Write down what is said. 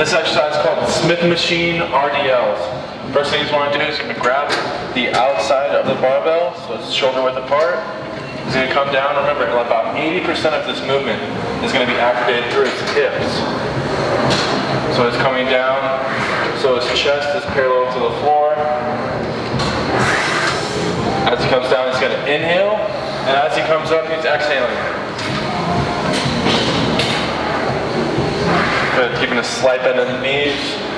This exercise is called Smith Machine RDLs. First thing you want to do is you're going to grab the outside of the barbell, so it's shoulder width apart. He's going to come down. Remember, about 80% of this movement is going to be activated through his hips. So it's coming down, so his chest is parallel to the floor. As he comes down, he's going to inhale, and as he comes up, he's exhaling. Good, keeping a slight bend in the knees.